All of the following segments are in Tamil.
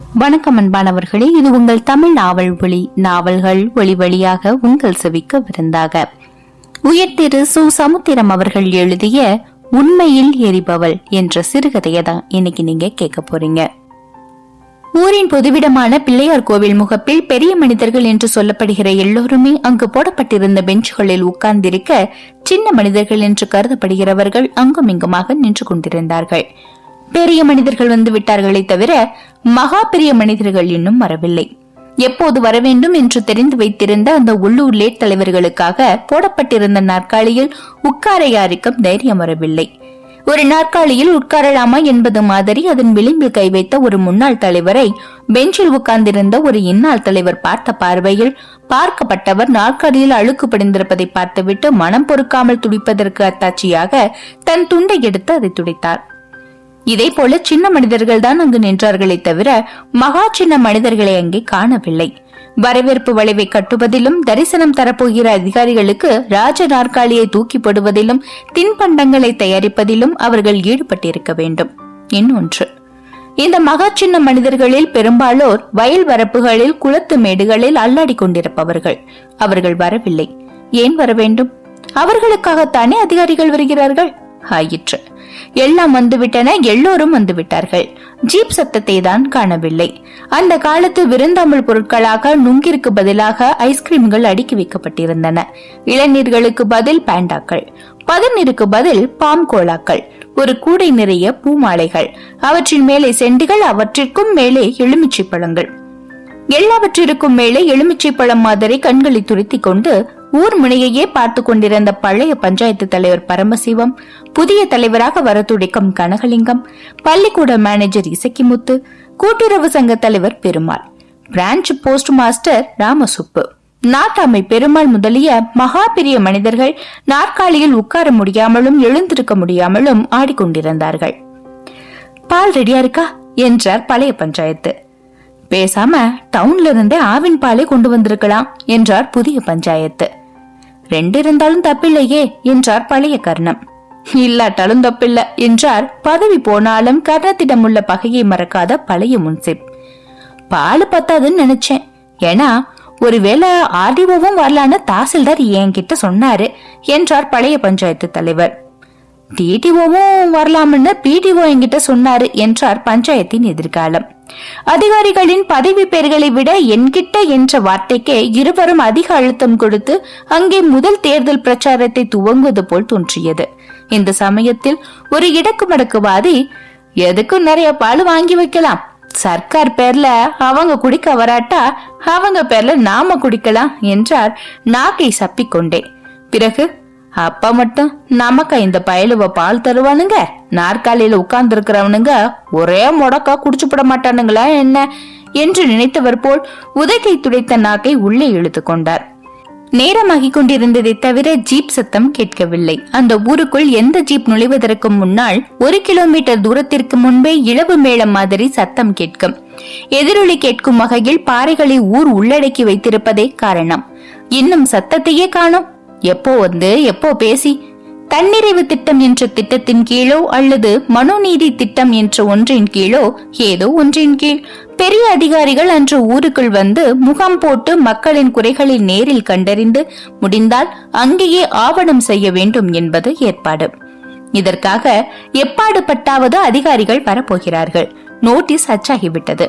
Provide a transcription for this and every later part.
வணக்கம் அன்பானவர்களே இது உங்கள் தமிழ் நாவல் ஒளி. நாவல்கள் ஒளி வழியாக உங்கள் செவிக்க விருந்தாக உயர்திரு சு. சமுத்திரம் அவர்கள் எழுதிய உண்மையில் எரிபவள் என்ற சிறுகதையை தான் இன்னைக்கு நீங்க கேட்க போறீங்க. ஊரின் பொதுவிடமான பிள்ளையார் கோவில் முகப்பில் பெரிய மனிதர்கள் என்று சொல்லப்படுகிற எல்லோருமே அங்கு போடப்பட்டிருந்த பெஞ்சுகளில் உட்கார்ந்திருக்க சின்ன மனிதர்கள் என்று கருதப்படுகிறவர்கள் அங்குமிங்குமாக நின்று கொண்டிருந்தார்கள். பெரிய மனிதர்கள் வந்து விட்டார்களே தவிர மகா பெரிய மனிதர்கள் இன்னும் வரவில்லை. எப்போது வர வேண்டும் என்று தெரிந்து வைத்திருந்த அந்த உள்ளூர் லேட் தலைவர்களுக்காக போடப்பட்டிருந்த நாற்காலியில் உட்கார யாருக்கும் தைரியம் வரவில்லை. ஒரு நாற்காலியில் உட்காரலாமா என்பது மாதிரி அதன் விளிம்பில் கை வைத்த ஒரு முன்னாள் தலைவரை பெஞ்சில் உட்கார்ந்திருந்த ஒரு இன்னாள் தலைவர் பார்த்த பார்வையில் பார்க்கப்பட்டவர் நாற்காலியில் அழுக்கு படிந்திருப்பதை பார்த்துவிட்டு மனம் பொறுக்காமல் துடிப்பதற்கு அத்தாட்சியாக தன் துண்டை எடுத்து அதை துடைத்தார். இதே போல சின்ன மனிதர்கள் தான் அங்கு நின்றார்களே தவிர மகா சின்ன மனிதர்களை அங்கே காணவில்லை. வரவேற்பு வளைவை கட்டுவதிலும் தரிசனம் தரப்போகிற அதிகாரிகளுக்கு ராஜ நாற்காலியை தூக்கி போடுவதிலும் தின்பண்டங்களை தயாரிப்பதிலும் அவர்கள் ஈடுபட்டிருக்க வேண்டும். இன்னொன்று இந்த மகா சின்ன மனிதர்களில் பெரும்பாலோர் வயல் வரப்புகளில் குளத்து மேடுகளில் அல்லாடி கொண்டிருப்பவர்கள். அவர்கள் வரவில்லை. ஏன் வர வேண்டும் அவர்களுக்காகத்தானே அதிகாரிகள் வருகிறார்கள்? ஆயிற்று. எல்லாம் வந்துவிட்டன எல்லோரும் வந்துவிட்டார்கள். ஜீப் சத்தத்தை தான் காணவில்லை. அந்த காலத்து விருந்தாமல் பொருட்களாக நுங்கிற்கு பதிலாக ஐஸ்கிரீம்கள் அடுக்கி வைக்கப்பட்டிருந்தன. இளநீர்களுக்கு பதில் பேண்டாக்கள். பதநீருக்கு பதில் பாம் கோலாக்கள். ஒரு கூடை நிறைய பூமாலைகள். அவற்றின் மேலே செண்டுகள் அவற்றிற்கும் மேலே எலுமிச்சை பழங்கள். எல்லாவற்றிற்கும் மேலே எலுமிச்சை பழம் மாதிரி கண்களை துருத்தி கொண்டு ஊர் முனையையே பார்த்து கொண்டிருந்த பழைய பஞ்சாயத்து தலைவர் பரமசிவம் புதிய தலைவராக வர துடிக்கும் கனகலிங்கம் பள்ளிக்கூட மேனேஜர் இசக்கிமுத்து கூட்டுறவு சங்க தலைவர் Perumal branch post master Ramasubbu. நாட்டாமை பெருமாள் முதலிய மகா பெரிய மனிதர்கள் நாற்காலியில் உட்கார முடியாமலும் எழுந்திருக்க முடியாமலும் ஆடிக்கொண்டிருந்தார்கள். பால் ரெடியா இருக்கா? என்றார் பழைய பஞ்சாயத்து. பேசாம டவுன்ல இருந்தே ஆவின் பாலை கொண்டு வந்திருக்கலாம் என்றார் புதிய பஞ்சாயத்து. ரெண்டு இருந்தாலும் தப்பில்லையே என்றார் பழைய கர்ணம். இல்லாட்டாலும் தப்பில்ல என்றார் பதவி போனாலும் கர்ணத்திடம் உள்ள பகையை மறக்காத பழைய முன்சிப். பால் பத்தாதுன்னு நினைச்சேன். ஏன்னா ஒருவேளை ஆர்டிஓவும் வரலான்னு தாசில்தார் என்கிட்ட சொன்னாரு என்றார் பழைய பஞ்சாயத்து தலைவர். டிடிஓவும் வரலாம்னு பிடிஓ என்கிட்ட சொன்னாரு என்றார் பஞ்சாயத்தின் எதிர்காலம். அதிகாரிகளின் பதவி பெயர்களை விட என்கிட்ட என்ற வார்த்தைக்கே இருவரும் அதிக அழுத்தம் கொடுத்து அங்கே முதல் தேர்தல் பிரச்சாரத்தை துவங்குவது போல் தோன்றியது. இந்த சமயத்தில் ஒரு இடக்கு மடக்குவாதி எதுக்கும் நிறைய பால் வாங்கி வைக்கலாம்? சர்க்கார் பேர்ல அவங்க குடிக்க வராட்டா அவங்க பேர்ல நாம குடிக்கலாம் என்றார். நாக்கை சப்பிக்கொண்டே. பிறகு அப்பா மட்டும் நமக்கா இந்த பயலுவ பால் தருவானுங்க? நாற்காலியில உட்கார்ந்து இருக்கிறவனுங்க ஒரே முடக்கா குடிச்சுப்பட மாட்டானுங்களா என்ன? என்று நினைத்தவர் போல் உதட்டை துடைத்த நாக்கை உள்ளே இழுத்து கொண்டார். நேரமாகிக் கொண்டிருந்ததை தவிர ஜீப் சத்தம் கேட்கவில்லை. அந்த ஊருக்குள் எந்த ஜீப் நுழைவதற்கு முன்னால் ஒரு கிலோமீட்டர் தூரத்திற்கு முன்பே இளவு மேளம் மாதிரி சத்தம் கேட்கும். எதிரொலி கேட்கும் வகையில் பாறைகளை ஊர் உள்ளடக்கி வைத்திருப்பதே காரணம். இன்னும் சத்தத்தையே காணும். எப்போ வந்து எப்போ பேசி? தன்னிறைவு திட்டம் என்ற திட்டத்தின் கீழோ அல்லது மனுநீதி திட்டம் என்ற ஒன்றின் கீழோ ஏதோ ஒன்றின் கீழ். பெரிய அதிகாரிகள் அன்று ஊருக்குள் வந்து முகாம் போட்டு மக்களின் குறைகளை நேரில் கண்டறிந்து முடிந்தால் அங்கேயே ஆவணம் செய்ய வேண்டும் என்பது ஏற்பாடு. இதற்காக எப்பாடு பட்டாவது அதிகாரிகள் வரப்போகிறார்கள். நோட்டீஸ் அச்சாகிவிட்டது.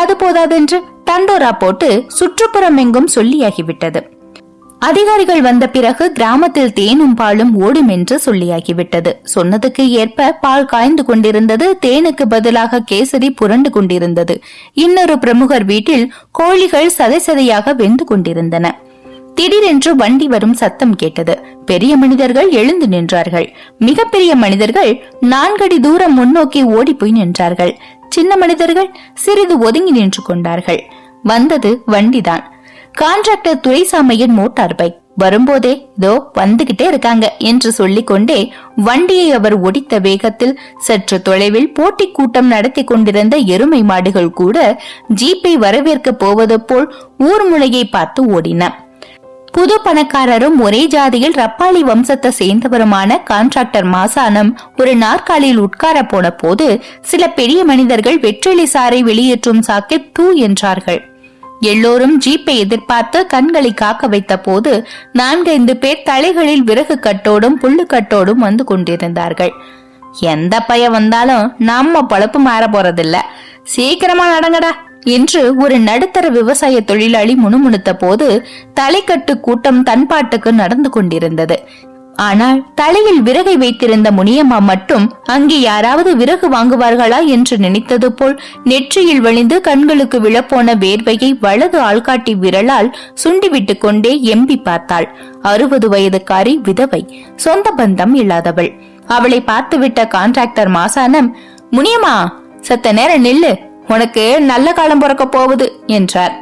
அது போதாதென்று தண்டோரா போட்டு சுற்றுப்புறம் எங்கும் சொல்லியாகிவிட்டது. அதிகாரிகள் வந்த பிறகு கிராமத்தில் தேனும் பாலும் ஓடும் என்று சொல்லியாகிவிட்டது. சொன்னதுக்கு ஏற்ப பால் காய்ந்து கொண்டிருந்தது தேனுக்கு பதிலாக கேசரி புரண்டு கொண்டிருந்தது. இன்னொரு பிரமுகர் வீட்டில் கோழிகள் சதை சதையாக வெந்து கொண்டிருந்தன. திடீரென்று வண்டி வரும் சத்தம் கேட்டது. பெரிய மனிதர்கள் எழுந்து நின்றார்கள். மிகப்பெரிய மனிதர்கள் நான்கடி தூரம் முன்னோக்கி ஓடி போய் நின்றார்கள். சின்ன மனிதர்கள் சிறிது ஒதுங்கி நின்று கொண்டார்கள். வந்தது வண்டிதான். கான்ட்ராக்டர் துரைசாமையின் மோட்டார் பைக் வரும்போதே இதோ வந்துகிட்டே இருக்காங்க என்று சொல்லிக் கொண்டே வண்டியை அவர் ஒடித்த வேகத்தில் சற்று தொலைவில் போட்டி கூட்டம் நடத்தி கொண்டிருந்த எருமை மாடுகள் கூட ஜீப்பை வரவேற்க போவது போல் ஊர் முளையை பார்த்து ஓடின. புது பணக்காரரும் ஒரே ஜாதியில் ரப்பாளி வம்சத்தை சேர்ந்தவருமான கான்ட்ராக்டர் மாசானம் ஒரு நாற்காலியில் உட்கார போன போது சில பெரிய மனிதர்கள் வெற்றிலை சாரை வெளியேற்றும் சாக்கில் தூ என்றார்கள். எல்லோரும் ஜீப்பை எதிர்பார்த்து கண்களை காக்க வைத்த போது நான்கைந்து பேர் தலைகளில் விறகு கட்டோடும் புல்லு கட்டோடும் வந்து கொண்டிருந்தார்கள். எந்த பய வந்தாலும் நம்ம பொழப்பு மாற போறதில்ல. சீக்கிரமா நடங்கடா என்று ஒரு நடுத்தர விவசாய தொழிலாளி முணுமுணுத்த போது தலைக்கட்டு கூட்டம் தன்பாட்டுக்கு நடந்து கொண்டிருந்தது. ஆனால் தலையில் விறகை வைத்திருந்த முனியம்மா மட்டும் அங்கே யாராவது விறகு வாங்குவார்களா என்று நினைத்தது போல் நெற்றியில் வழிந்து கண்களுக்கு விழப்போன வேர்வையை வலது ஆள்காட்டி விரலால் சுண்டிவிட்டு கொண்டே எம்பி பார்த்தாள். அறுபது வயதுக்காரி விதவை சொந்த பந்தம் இல்லாதவள். அவளை பார்த்துவிட்ட கான்ட்ராக்டர் மாசானம் முனியம்மா சத்த நேரம் நில்லு உனக்கு நல்ல காலம் பிறக்க போகுது என்றார்.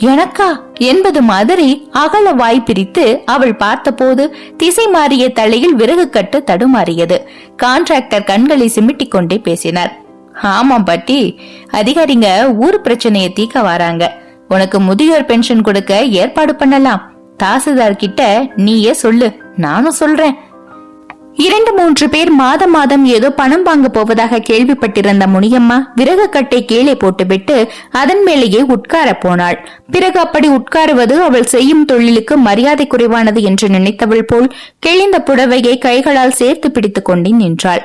எனக்கா? என்பது மாதிரி அகல வாய் பிரித்து அவள் பார்த்தபோது திசை மாறிய தலையில் விறகு கட்டு தடுமாறியது. கான்ட்ராக்டர் கண்களை சிமிட்டிக் கொண்டே பேசினார். ஆமாம் பாட்டி அதிகாரிங்க ஊர் பிரச்சனையை தீக்க வராங்க. உனக்கு முதியோர் பென்ஷன் கொடுக்க ஏற்பாடு பண்ணலாம். தாசில்தார் கிட்ட நீயே சொல்லு நானும் சொல்றேன். இரண்டு மூன்று பேர் மாதம் மாதம் ஏதோ பணம் வாங்க போவதாக கேள்விப்பட்டிருந்த முனியம்மா விறகு கட்டை கீழே போட்டுவிட்டு அதன் மேலேயே உட்கார போனாள். பிறகு அப்படி உட்காருவது அவள் செய்யும் தொழிலுக்கு மரியாதை குறைவானது என்று நினைத்தவள் போல் கிழிந்த புடவையை கைகளால் சேர்த்து பிடித்துக் கொண்டே நின்றாள்.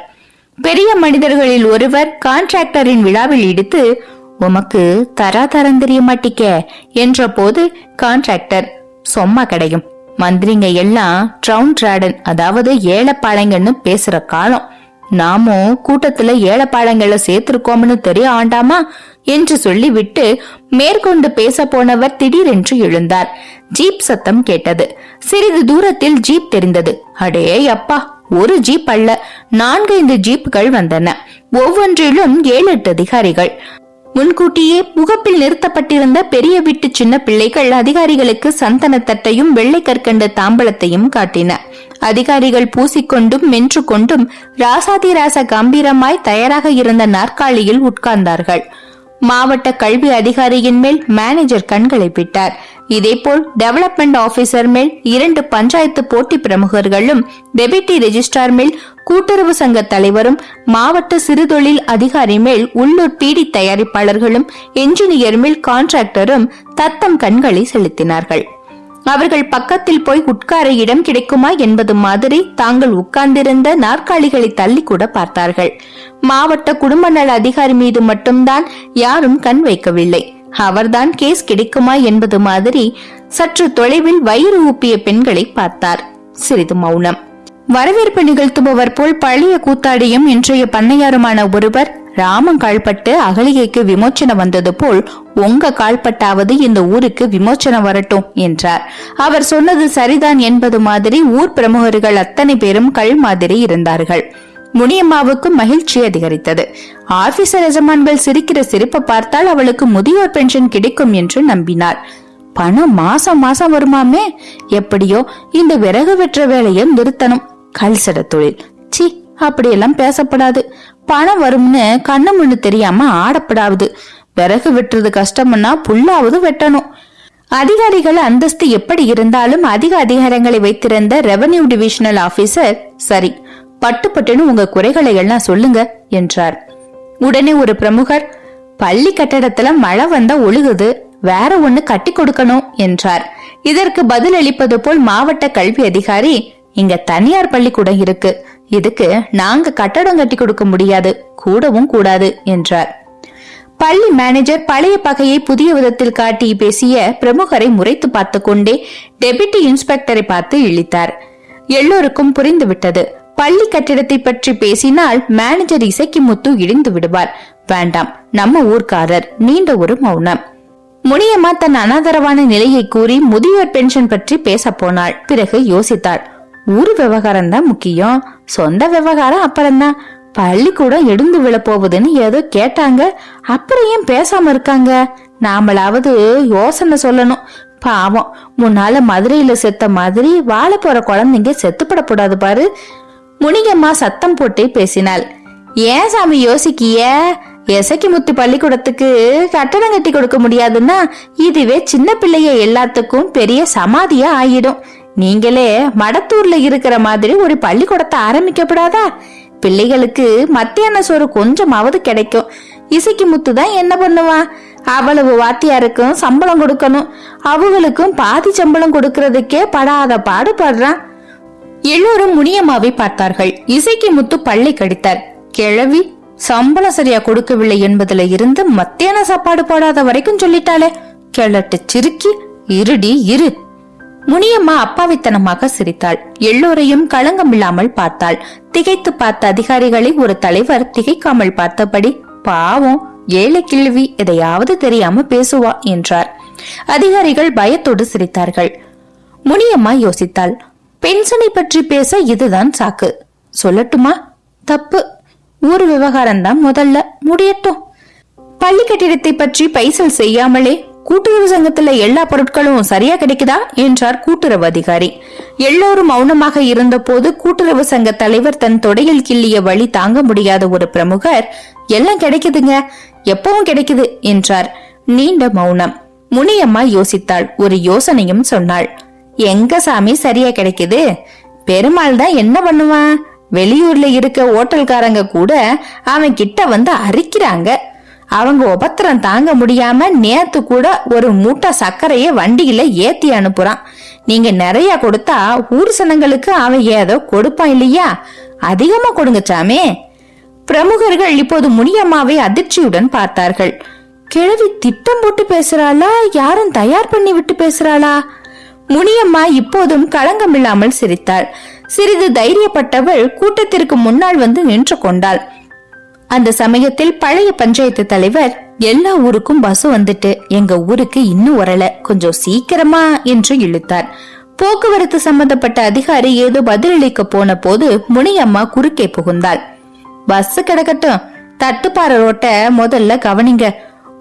பெரிய மனிதர்களில் ஒருவர் கான்ட்ராக்டரின் விழாவில் இடித்து உமக்கு தரா தரம் தெரிய மாட்டிக்க என்ற போது கான்ட்ராக்டர் சொம்மா கிடையும். மந்திரிங்க எல்லாம் ட்ரவுன் டிராடன் அதாவது ஏழப்பாளைங்கன்னு பேசுற காலம். நாமும் கூட்டத்துல ஏழப்பாளைங்களை சேர்த்திருக்கோம்னு தெரிய ஆண்டாமா? என்று சொல்லிவிட்டு மேற்கொண்டு பேச போனவர் திடீரென்று எழுந்தார். ஜீப் சத்தம் கேட்டது. சிறிது தூரத்தில் ஜீப் தெரிந்தது. அடே அப்பா ஒரு ஜீப் அல்ல நான்கைந்து ஜீப்புகள் வந்தன. ஒவ்வொன்றிலும் ஏழு எட்டு அதிகாரிகள். முன்கூட்டியே முகப்பில் நிறுத்தப்பட்டிருந்த பெரிய வீட்டு சின்ன பிள்ளைகள் அதிகாரிகளுக்கு சந்தனத்தட்டையும் வெள்ளை கற்கண்ட தாம்பலத்தையும் காட்டின. அதிகாரிகள் பூசிக்கொண்டும் மென்று கொண்டும் ராசாதிராச கம்பீரமாய் தயாராக இருந்த நாற்காலியில் உட்கார்ந்தார்கள். மாவட்ட கல்வி அதிகாரியின் மேல் மேனேஜர் கண்களை விட்டார் இதேபோல் டெவலப்மெண்ட் ஆபீசர் மேல் இரண்டு பஞ்சாயத்து போட்டி பிரமுகர்களும் டெபிட்டி ரெஜிஸ்ட்ரார் மேல் கூட்டுறவு சங்க தலைவரும் மாவட்ட சிறுதொழில் அதிகாரி மேல் உள்ளூர் பீடி தயாரிப்பாளர்களும் என்ஜினியர் மேல் கான்ட்ராக்டரும் தத்தம் கண்களை செலுத்தினார்கள். அவர்கள் பக்கத்தில் போய் உட்கார இடம் கிடைக்குமா என்பது மாதிரி தாங்கள் உட்கார்ந்திருந்த நாற்காலிகளை தள்ளி கூட பார்த்தார்கள். மாவட்ட குடும்ப நல அதிகாரி மீது மட்டும்தான் யாரும் கண் வைக்கவில்லை. அவர்தான் கேஸ் கிடைக்குமா என்பது மாதிரி சற்று தொலைவில் வயிறு ஊப்பிய பெண்களை பார்த்தார். சிறிது மௌனம். வரவேற்பு நிகழ்த்துபவர் போல் பழைய கூத்தாடியும் இன்றைய பண்ணையாருமான ஒருவர் ராமன் கால்பட்டு அகலிகைக்கு விமோச்சனம் வந்தது போல் உங்க கால்பட்டாவது இந்த ஊருக்கு விமோச்சனம் வரட்டும் என்றார். அவர் சொன்னது சரிதான் என்பது மாதிரி ஊர் பிரமுகர்கள் அத்தனை பேரும் கல் மாதிரி இருந்தார்கள். முனியம்மாவுக்கு மகிழ்ச்சி அதிகரித்தது. ஆபீசர் எஜமான்கள் சிரிக்கிற சிரிப்பை பார்த்தால் அவளுக்கு முதியோர் பென்ஷன் கிடைக்கும் என்று நம்பினார். பணம் மாசம் மாசம் வருமாமே? எப்படியோ இந்த விறகு வெற்ற வேலையை நிறுத்தணும். கல்சட தொழில். சி அப்படியெல்லாம் பேசப்படாது. பணம் வரும்னு கண்ணு முன்னு தெரியாம ஆடப்படாது விறகு வெட்டுறது கஷ்டம்னா புல்லாவது வெட்டணும். அதிகாரிகள் அந்தஸ்து எப்படி இருந்தாலும் அதிக அதிகாரங்களை வைத்திருந்த ரெவன்யூ டிவிஷனல் ஆபீசர் சரி பட்டு பட்டுன்னு உங்க குறைகளை எல்லாம் சொல்லுங்க என்றார். உடனே ஒரு பிரமுகர் பள்ளி கட்டடத்துல மழை வந்தா ஒழுகுது வேற ஒண்ணு கட்டி கொடுக்கணும் என்றார். இதற்கு பதில் அளிப்பது போல் மாவட்ட கல்வி அதிகாரி இங்க தனியார் பள்ளிக்கூடம் இருக்கு இதுக்கு நாங்க கட்டடம் கட்டி கொடுக்க முடியாது கூடவும் கூடாது என்றார். பள்ளி மேனேஜர் பழைய பகையை புதிய விதத்தில் காட்டி பேசிய பிரமுகரை முறைத்து பார்த்து கொண்டே டெபிட்டி இன்ஸ்பெக்டரை பார்த்து இழித்தார். எல்லோருக்கும் புரிந்துவிட்டது. பள்ளி கட்டிடத்தை பற்றி பேசினால் மேனேஜர் இசைக்கு முத்து இடிந்து விடுவார். வேண்டாம் நம்ம ஊர்க்காரர் நீண்ட ஒரு மௌனம். முனியம்மா தன் அனாதரவான நிலையை கூறி முதியோர் பென்ஷன் பற்றி பேச போனாள். பிறகு யோசித்தாள் ஊர் விவகாரம் தான் முக்கியம். சொந்த விவகாரம் அப்புறம்தான். பள்ளிக்கூடம் எடுந்து விழ போகுதுன்னு ஏதோ கேட்டாங்க. அப்புறம் ஏன் பேசாம இருக்காங்க? நாமளாவது யோசனை சொல்லணும். பாவம் முன்னால மதுரையில செத்த மாதிரி வாழ போற குழந்தைங்க செத்துப்படக்கூடாது பாரு. முனிகம்மா சத்தம் போட்டே பேசினாள். ஏன் சாமி யோசிக்கிய? எசக்கி முத்து பள்ளிக்கூடத்துக்கு கட்டணம் கட்டி கொடுக்க முடியாதுன்னா இதுவே சின்ன பிள்ளைய எல்லாத்துக்கும் பெரிய சமாதியா ஆயிடும். நீங்களே மடத்தூர்ல இருக்கிற மாதிரி ஒரு பள்ளிக்கூடத்தை ஆரம்பிக்கப்படாதா? பிள்ளைகளுக்கு மத்தியான சோறு கொஞ்சமாவது கிடைக்கும். இசைக்கு முத்து தான் என்ன பண்ணுவா அவ்வளவு வாத்தியாருக்கும் சம்பளம் கொடுக்கணும். அவங்களுக்கும் பாதி சம்பளம் கொடுக்கறதுக்கே படாத பாடுபடுறான். எல்லோரும் முனியம்மாவை பார்த்தார்கள். இசைக்கு முத்து பள்ளி கடித்தார். கிழவி சம்பளம் சரியா கொடுக்கவில்லை என்பதுல இருந்து மத்தியான சாப்பாடு போடாத வரைக்கும் சொல்லிட்டாளே. கிழட்டு சிறுக்கி இருடி இரு. முனியம்மா அப்பாவித்தனமாக சிரித்தாள். எல்லோரையும் களங்கமில்லாமல் பார்த்தாள். திகைத்து பார்த்த அதிகாரிகளை ஒரு தலைவர் திகைக்காமல் பார்த்தபடி பாவம் ஏழை கிழவி எதையாவது தெரியாம பேசுவா என்றார். அதிகாரிகள் பயத்தோடு சிரித்தார்கள். முனியம்மா யோசித்தாள். பென்ஷனை பற்றி பேச இதுதான் சாக்கு. சொல்லட்டுமா? தப்பு. ஊர் விவகாரம் தான் முதல்ல. முடியட்டும். பள்ளி கட்டிடத்தை பற்றி பைசல் செய்யாமலே கூட்டுறவு சங்கத்துல எல்லா பொருட்களும் சரியா கிடைக்குதா? என்றார் கூட்டுறவு அதிகாரி. எல்லோரும் மௌனமாக இருந்தபோது கூட்டுறவு சங்க தலைவர் தன் தொடையில் கிள்ளிய வழி தாங்க முடியாத ஒரு பிரமுகர் எல்லாம் கிடைக்குதுங்க. எப்பவும் கிடைக்குது என்றார். நீண்ட மௌனம். முனியம்மா யோசித்தாள். ஒரு யோசனையும் சொன்னாள். எங்க சாமி சரியா கிடைக்குது? பெருமாள் தான் என்ன பண்ணுவான்? வெளியூர்ல இருக்க ஓட்டல்காரங்க கூட அவன் கிட்ட வந்து அரிக்கிறாங்க. அவங்க உபத்திரம் தாங்க முடியாம நேத்து கூட ஒரு மூட்டை சர்க்கரைய வண்டியில ஏத்தி அனுப்புறான். நீங்க நிறைய கொடுத்தா ஊர் சனங்களுக்கு அவன் ஏதோ கொடுப்பான் இல்லையா? அதிகமா கொடுங்க சாமே. பிரமுகர்கள் இப்போது முனியம்மாவை அதிர்ச்சியுடன் பார்த்தார்கள். கிழவி திட்டம் போட்டு பேசுறாளா? யாரும் தயார் பண்ணி விட்டு பேசுறாளா? முனியம்மா இப்போதும் களங்கம் இல்லாமல் சிரித்தாள். சிறிது தைரியப்பட்டவள் கூட்டத்திற்கு முன்னால் வந்து நின்று கொண்டாள். அந்த சமயத்தில் பழைய பஞ்சாயத்து தலைவர் எல்லா ஊருக்கும் பஸ் வந்துட்டு எங்க ஊருக்கு இன்னும் வரல கொஞ்சம் சீக்கிரமா என்று இழுத்தார். போக்குவரத்து சம்பந்தப்பட்ட அதிகாரி ஏதோ பதிலளிக்க போன போது முனியம்மா குறுக்கே புகுந்தாள். பஸ் கிடக்கட்டும் தட்டுப்பாறை ரோட்ட முதல்ல கவனிங்க.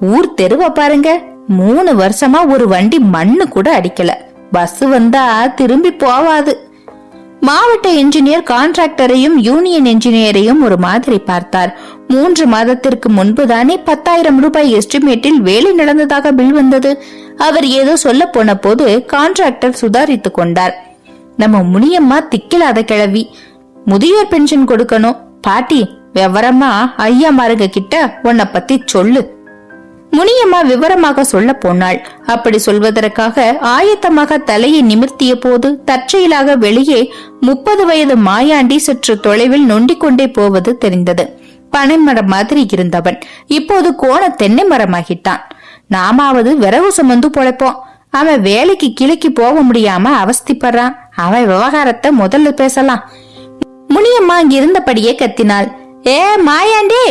ஊர் தெருவ பாருங்க மூணு வருஷமா ஒரு வண்டி மண்ணு கூட அடிக்கல. பஸ் வந்தா திரும்பி போவாது. மாவட்ட என்ஜினியர் கான்ட்ராக்டரையும் யூனியன் என்ஜினியரையும் ஒரு மாதிரி பார்த்தார். மூன்று மாதத்திற்கு முன்புதானே பத்தாயிரம் ரூபாய் எஸ்டிமேட்டில் வேலை நடந்ததாக பில் வந்தது. அவர் ஏதோ சொல்ல போன போது கான்ட்ராக்டர் சுதாரித்துக் கொண்டார். நம்ம முனியம்மா திக்கிலாத கிழவி. முதியோர் பென்ஷன் கொடுக்கணும். பாட்டி விவரமா ஐயா மாருங்க கிட்ட உன்னை பத்தி சொல்லு. முனியம்மா விவரமாக சொல்ல போனாள். அப்படி சொல்வதற்காக ஆயத்தமாக தலையை நிமிர்த்திய போது தற்செயலாக வெளியே முப்பது வயது மாயாண்டி சற்று தொலைவில் நொண்டிக் கொண்டே போவது தெரிந்தது. பனைமரம் மாதிரி இருந்தவன். இப்போது கோண தென்னை மரமாகிட்டான். நாமாவது விறகு சுமந்து பொழைப்போம். அவன் வேலைக்கு கிழக்கு போக முடியாம அவஸ்திப்படுறான். அவன் விவகாரத்தை முதல்ல பேசலாம். முனியம்மா அங்க இருந்தபடியே கத்தினாள். ஏ மாயாண்டி!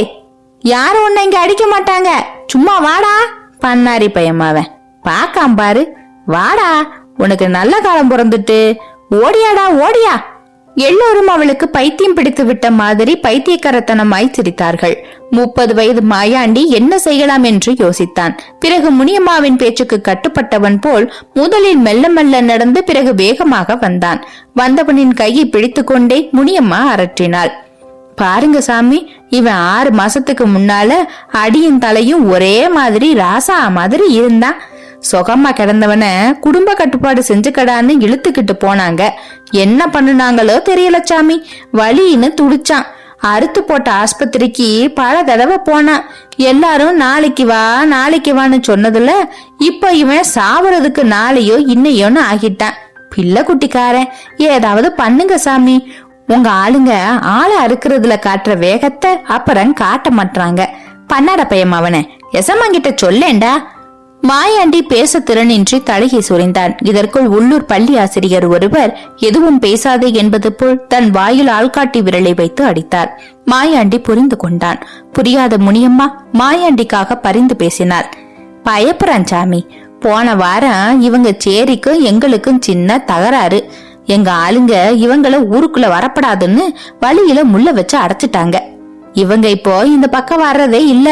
யாரும் உன்னை இங்க அடிக்க மாட்டாங்க. சும்மா வாடா பண்ணாரி பையமாவன் பாக்காம் பாரு. வாடா உனக்கு நல்ல காலம் பிறந்துட்டு. ஓடியாடா ஓடியா. எல்லோரும் அவளுக்கு பைத்தியம் பிடித்து விட்ட மாதிரி பைத்தியக்காரத்தனமாய் சிரித்தார்கள் முப்பது வயது மாயாண்டி என்ன செய்யலாம் என்று யோசித்தான். பிறகு முனியம்மாவின் பேச்சுக்கு கட்டுப்பட்டவன் போல் முதலில் மெல்ல மெல்ல நடந்து பிறகு வேகமாக வந்தான். வந்தவனின் கையை பிடித்துக்கொண்டே முனியம்மா அரற்றினாள். பாருங்க சாமி இவன் ஆறு மாசத்துக்கு முன்னால அடியும் தலையும் ஒரே மாதிரி ராசா மாதிரி இருந்தான் சுகமா கிடந்தவன குடும்ப கட்டுப்பாடு செஞ்சுக்கடான்னு இழுத்துக்கிட்டு போனாங்க. என்ன பண்ணுனாங்களோ தெரியல சாமி. வலின்னு துடிச்சான். அறுத்து போட்ட ஆஸ்பத்திரிக்கு பல தடவை போனான். எல்லாரும் நாளைக்கு வா நாளைக்கு வான்னு சொன்னதுல இப்ப இவன் சாவறதுக்கு நாளையோ இன்னையோன்னு ஆகிட்டான். பிள்ளை குட்டிக்காரன் ஏதாவது பண்ணுங்க சாமி. உங்க ஆளுங்க ஆளை அறுக்கிறதுல காட்டுற வேகத்தை அப்புறம் காட்ட மாட்டாங்க பண்ணாட பையன் அவனை எசமாங்கிட்ட சொல்லேண்டா மாயாண்டி பேச திறனின்றி தலையை சுரிந்தான். இதற்குள் உள்ளூர் பள்ளி ஆசிரியர் ஒருவர் எதுவும் பேசாதே என்பது போல் தன் வாயில் ஆள்காட்டி விரலை வைத்து அடித்தார். மாயாண்டி புரிந்து கொண்டான். புரியாத முனியம்மா மாயாண்டிக்காக பரிந்து பேசினார். பயப்புறான் சாமி. போன வாரம் இவங்க சேரிக்கும் எங்களுக்கும் சின்ன தகராறு. எங்க ஆளுங்க இவங்கள ஊருக்குள்ள வரப்படாதுன்னு வழியில முள்ள வச்சு அடைச்சிட்டாங்க. இவங்க இப்போ இந்த பக்கம் வர்றதே இல்ல.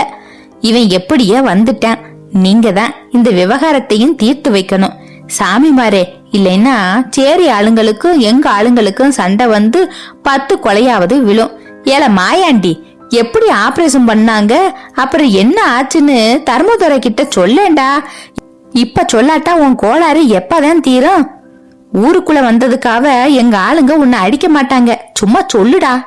இவன் எப்படியே வந்துட்டான். நீங்க தான் இந்த விவகாரத்தையும் தீர்த்து வைக்கணும். சாமி மாரே இல்லைன்னா சேரி ஆளுங்களுக்கும் எங்க ஆளுங்களுக்கும் சண்டை வந்து பத்து கொலையாவது விழும். ஏல மாயாண்டி எப்படி ஆபரேஷன் பண்ணாங்க? அப்புறம் என்ன ஆச்சுன்னு தர்மதுரை கிட்ட சொல்லேண்டா இப்ப சொல்லாட்டா உன் கோளாறு எப்பதான் தீரும்? ஊருக்குள்ள வந்ததுக்காக எங்க ஆளுங்க உன்னை அடிக்க மாட்டாங்க. சும்மா சொல்லுடா.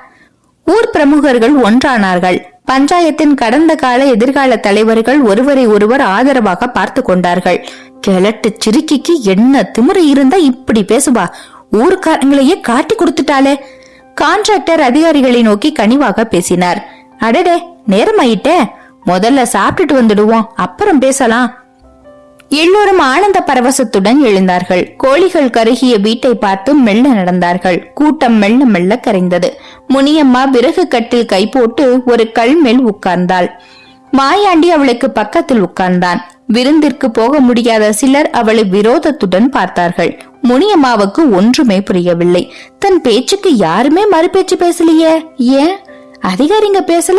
ஊர் பிரமுகர்கள் ஒன்றானார்கள். பஞ்சாயத்தின் கடந்த கால எதிர்கால தலைவர்கள் ஒருவரை ஒருவர் ஆதரவாக பார்த்து கொண்டார்கள். கிழட்டு சிறுக்கிக்கு என்ன திமிரு இருந்தா இப்படி பேசுவா? ஊருக்காரங்களையே காட்டி கொடுத்துட்டாளே. கான்ட்ராக்டர் அதிகாரிகளை நோக்கி கனிவாக பேசினார். அடடே நேரமாயிட்டே. முதல்ல சாப்பிட்டுட்டு வந்துடுவோம். அப்புறம் பேசலாம். எல்லோரும் ஆனந்த பரவசத்துடன் எழுந்தார்கள். கோழிகள் கருகிய வீட்டை பார்த்து மெல்ல நடந்தார்கள். கூட்டம் மெல்ல மெல்ல கரைந்தது. முனியம்மா விறகு கட்டில் கை போட்டு ஒரு கல் மேல் உட்கார்ந்தாள். மாயாண்டி அவளுக்கு பக்கத்தில் உட்கார்ந்தான். விருந்திற்கு போக முடியாத சிலர் அவளை விரோதத்துடன் பார்த்தார்கள். முனியம்மாவுக்கு ஒன்றுமே புரியவில்லை. தன் பேச்சுக்கு யாருமே மறுபேச்சு பேசலையே. ஏன்? அதிகாரிங்க பேசல?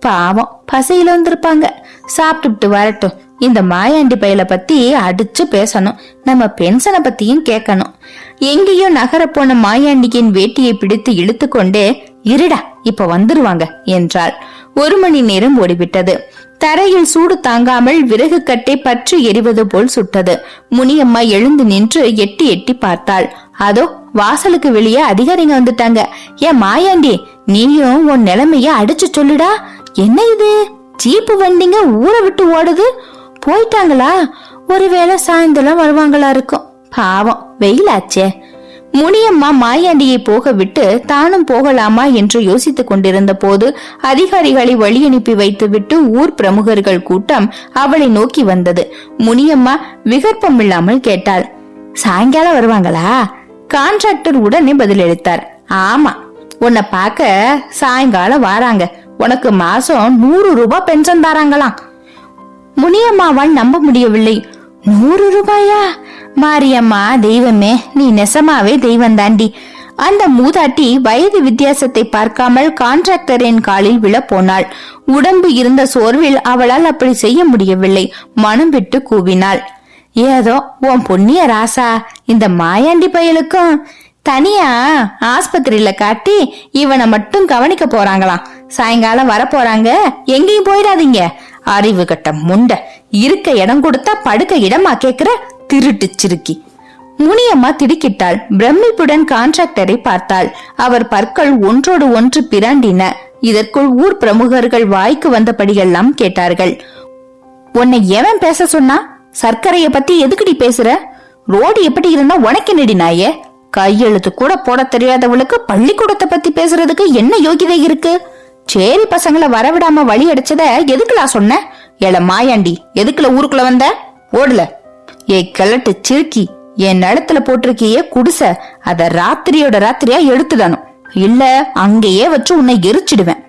பாவம் பசையில வந்திருப்பாங்க. சாப்பிட்டுட்டு வரட்டும். இந்த மாயாண்டி பயல பத்தி அடிச்சு பேசணும். நம்ம பென்ஷனை பத்தியும் கேட்கணும். எங்கேயோ நகர போன மாயாண்டியின் வேட்டியை பிடித்து இழுத்து கொண்டே இருடா இப்ப வந்துருவாங்க என்றாள். ஒரு மணி நேரம் ஓடிவிட்டது. தரையில் சூடு தாங்காமல் விறகு கட்டை பற்றி எரிவது போல் சுட்டது. முனியம்மா எழுந்து நின்று எட்டி எட்டி பார்த்தாள். அதோ வாசலுக்கு வெளியே அதிகாரிங்க வந்துட்டாங்க. ஏன் மாயாண்டி நீயும் உன் நிலைமைய அடிச்சு சொல்லுடா. என்ன இது? ஜீப்பு வண்டிங்க ஊரை விட்டு ஓடுது. போயிட்டாங்களா? ஒருவேளை சாயந்தரம் வருவாங்களா இருக்கும். பாவம் வெயிலாச்சே. முனியம்மா மாயாண்டியை போக விட்டு தானும் போகலாமா என்று யோசித்துக் கொண்டிருந்த போது அதிகாரிகளை வழி அனுப்பி வைத்துவிட்டு ஊர் பிரமுகர்கள் கூட்டம் அவளை நோக்கி வந்தது. முனியம்மா விகற்பம் இல்லாமல் கேட்டாள் சாயங்காலம் வருவாங்களா? கான்ட்ராக்டர் உடனே பதிலளித்தார் ஆமா உன்னை பார்க்க சாயங்காலம் வாராங்க. உனக்கு மாசம் நூறு ரூபாய் பென்ஷன் தாராங்களாம். முனியம்மாவால் நம்ப முடியவில்லை. நூறு ரூபாயா? மாரியம்மா தெய்வமே நீ நெசமாவே தெய்வம் தாண்டி. அந்த மூதாட்டி வயது வித்தியாசத்தை பார்க்காமல் கான்ட்ராக்டரின் காலில் விழ போனாள். உடம்பு இருந்த சோர்வில் அவளால் அப்படி செய்ய முடியவில்லை. மனம் விட்டு கூவினாள். ஏதோ உன் பொன்னிய ராசா இந்த மாயாண்டி பயலுக்கும் தனியா ஆஸ்பத்திரியில காட்டி இவனை மட்டும் கவனிக்க போறாங்களாம். சாயங்காலம் வர போறாங்க எங்கேயும் போயிடாதீங்க. அறிவு கட்ட முண்ட இருக்க இடம் கொடுத்தா படுக்க இடமா கேக்குற? திருட்டு சிறுக்கி முனியம்மா திடுக்கிட்டாள். பிரமிப்புடன் கான்ட்ராக்டரை பார்த்தாள். அவர் பற்கள் ஒன்றோடு ஒன்று பிராண்டின. இதற்குள் ஊர் பிரமுகர்கள் வாய்க்கு வந்தபடியெல்லாம் கேட்டார்கள். உன்னை எவன் பேச சொன்னா? சர்க்கரைய பத்தி எதுக்குடி பேசுற? ரோடு எப்படி இருந்தா உனக்கு நெடி நாயே? கையெழுத்து கூட போட தெரியாதவளுக்கு பள்ளிக்கூடத்தை பத்தி பேசுறதுக்கு என்ன யோகிதை இருக்கு? சேரி பசங்களை வரவிடாம வழி அடிச்சத எதுக்குலா சொன்ன? ஏல மாயாண்டி எதுக்குல ஊருக்குள்ள வந்த? ஓடல. ஏய் கிழட்டு சிறுக்கி என் நிலத்துல போட்டிருக்கியே குடிச அத ராத்திரியோட ராத்திரியா எடுத்துடணும் இல்ல அங்கேயே வச்சு உன்னை எரிச்சிடுவேன்.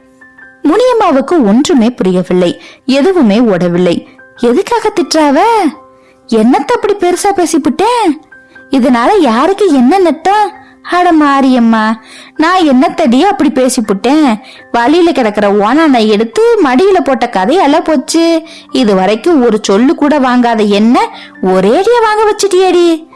முனியம்மாவுக்கு ஒன்றுமே புரியவில்லை எதுவுமே ஓடவில்லை. எதுக்காக திட்டுறாவ? என்னத்த அப்படி பெருசா பேசிப்புட்டேன் இதனால யாருக்கு என்ன நட்டம்? அட மாரியம்மா நான் என்னத்தடியோ அப்படி பேசிப்புட்டேன். வழியில கிடக்கிற ஓனானை எடுத்து மடியில போட்ட கதையெல்லாம் போச்சு. இது வரைக்கும் ஒரு சொல்லு கூட வாங்காத என்ன ஒரேடியா வாங்க வச்சிட்டியடி.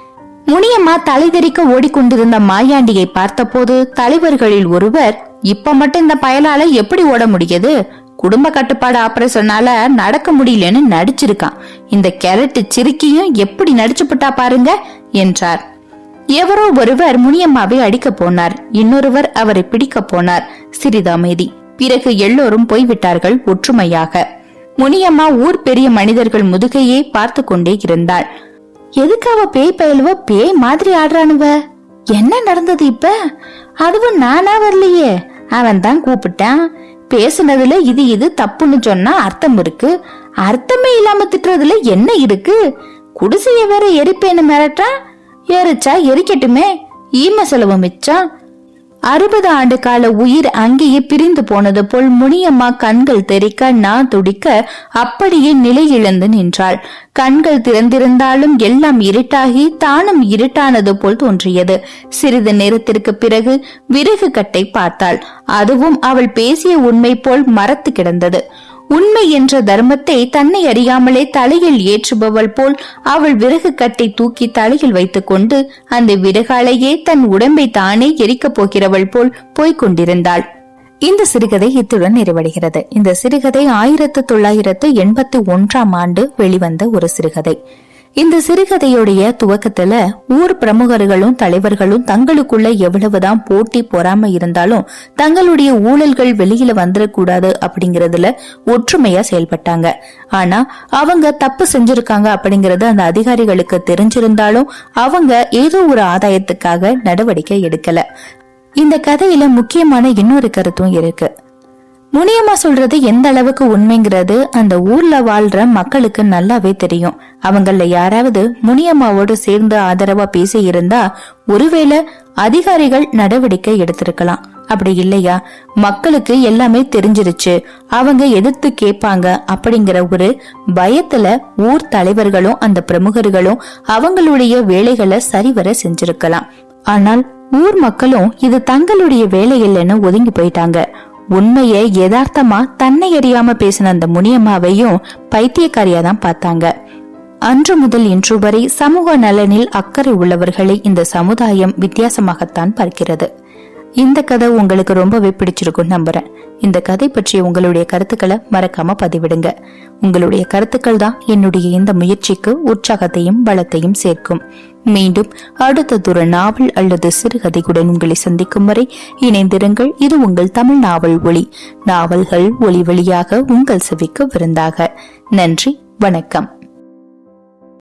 முனியம்மா தலை தெரிக்க ஓடிக்கொண்டிருந்த மாயாண்டியை பார்த்தபோது தலைவர்களில் ஒருவர் இப்ப மட்டும் இந்த பயலால எப்படி ஓட முடியுது? குடும்ப கட்டுப்பாடு ஆபரேஷனால நடக்க முடியலன்னு நடிச்சிருக்கான். இந்த கேரட்டு சிறுக்கியும் எப்படி நடிச்சுப்பட்டா பாருங்க என்றார். எவரோ ஒருவர் முனியம்மாவை அடிக்க போனார். இன்னொருவர் அவரை பிடிக்க போனார். சிறிதாமேதி. பிறகு எல்லோரும் போய்விட்டார்கள் ஒற்றுமையாக. முனியம்மா ஊர் பெரிய மனிதர்கள் முதுகையே பார்த்து கொண்டே இருந்தாள். எதுக்கு அவ பேய் பயலுவ பேய் மாதிரி ஆடுறானுவ? என்ன நடந்தது இப்ப? அதுவும் நானா வரலையே? அவன் தான் கூப்பிட்டான். பேசுனதுல இது இது தப்புன்னு சொன்னா அர்த்தம் இருக்கு. அர்த்தமே இல்லாம திட்டுறதுல என்ன இருக்கு? குடிசைய வேற எரிப்பேன்னு மிரட்டான் எரிச்சா எரிக்கட்டுமே? ஈம செலவு மிச்சம் அறுபது ஆண்டு கால உயிர் அங்கேயே பிரிந்து போனது போல் முனியம்மா கண்கள் தெறிக்க நான் துடிக்க அப்படியே நிலை இழந்து நின்றாள். கண்கள் திறந்திருந்தாலும் எல்லாம் இருட்டாகி தானும் இருட்டானது போல் தோன்றியது. சிறிது நேரத்திற்கு பிறகு விறகு கட்டை பார்த்தாள். அதுவும் அவள் பேசிய உண்மை போல் மரத்து கிடந்தது. உண்மை என்ற தர்மத்தை தன்னை அறியாமலே தலையில் ஏற்றுபவள் போல் அவள் விறகு கட்டை தூக்கி தலையில் வைத்துக்கொண்டு அந்த விறகாலையே தன் உடம்பை தானே எரிக்கப் போகிறவள் போல் போய்க் கொண்டிருந்தாள். இந்த சிறுகதை இத்துடன் நிறைவடைகிறது. இந்த சிறுகதை ஆயிரத்து தொள்ளாயிரத்து எண்பத்தி ஒன்றாம் ஆண்டு வெளிவந்த ஒரு சிறுகதை. இந்த சிறுகதையுடைய துவக்கத்துல ஊர் பிரமுகர்களும் தலைவர்களும் தங்களுக்குள்ள எவ்வளவுதான் போட்டி பொறாம இருந்தாலும் தங்களுடைய ஊழல்கள் வெளியில வந்துடக்கூடாது அப்படிங்கறதுல ஒற்றுமையா செயல்பட்டாங்க. ஆனா அவங்க தப்பு செஞ்சிருக்காங்க அப்படிங்கறது அந்த அதிகாரிகளுக்கு தெரிஞ்சிருந்தாலும் அவங்க ஏதோ ஒரு ஆதாயத்துக்காக நடவடிக்கை எடுக்கல. இந்த கதையில முக்கியமான இன்னொரு கருத்தும் இருக்கு. முனியம்மா சொல்றது எந்த அளவுக்கு உண்மைங்கிறது அந்த ஊர்ல வாழ்ற மக்களுக்கு நல்லாவே தெரியும். அவங்கள யாராவது முனியம்மாவோடு சேர்ந்து ஆதரவா பேசி இருந்தா ஒருவேளை அதிகாரிகள் நடவடிக்கை எடுத்திருக்கலாம். அப்படி இல்லையா? மக்களுக்கு எல்லாமே தெரிஞ்சிருச்சு. அவங்க எதிர்த்து கேட்பாங்க அப்படிங்கிற ஒரு பயத்துல ஊர் தலைவர்களும் அந்த பிரமுகர்களும் அவங்களுடைய வேலைகளை சரிவர செஞ்சிருக்கலாம். ஆனால் ஊர் மக்களும் இது தங்களுடைய வேலை இல்லைன்னு ஒதுங்கி போயிட்டாங்க. உண்மையை யதார்த்தமா தன்னை அறியாம பேசின அந்த முனியம்மாவையும் பைத்தியக்காரியா தான் பார்த்தாங்க. அன்று முதல் இன்று வரை சமூக நலனில் அக்கறை உள்ளவர்களை இந்த சமுதாயம் வித்தியாசமாகத்தான் பார்க்கிறது. இந்த கதை உங்களுக்கு ரொம்பவே பிடிச்சிருக்கும் நம்புறேன். இந்த கதை பற்றிய உங்களுடைய கருத்துக்களை மறக்காம பதிவிடுங்க. உங்களுடைய கருத்துக்கள் தான் என்னுடைய இந்த முயற்சிக்கு உற்சாகத்தையும் பலத்தையும் சேர்க்கும். மீண்டும் அடுத்ததொரு நாவல் அல்லது சிறுகதையுடன் உங்களை சந்திக்கும் வரை இணைந்திருங்கள். இது உங்கள் தமிழ் நாவல் ஒளி நாவல்கள் ஒளி வழியாக உங்கள் செவிக்கு விருந்தாக. நன்றி வணக்கம்.